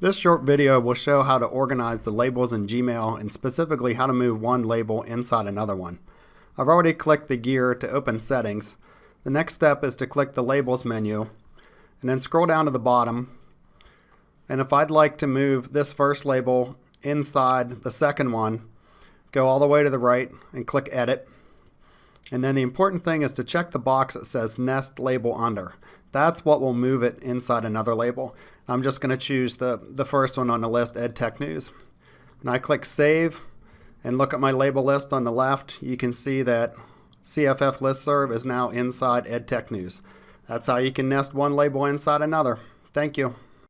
This short video will show how to organize the labels in Gmail and specifically how to move one label inside another one. I've already clicked the gear to open settings. The next step is to click the labels menu and then scroll down to the bottom and if I'd like to move this first label inside the second one go all the way to the right and click edit and then the important thing is to check the box that says nest label under. That's what will move it inside another label. I'm just going to choose the, the first one on the list, EdTech News. And I click Save and look at my label list on the left. You can see that CFF Listserv is now inside EdTech News. That's how you can nest one label inside another. Thank you.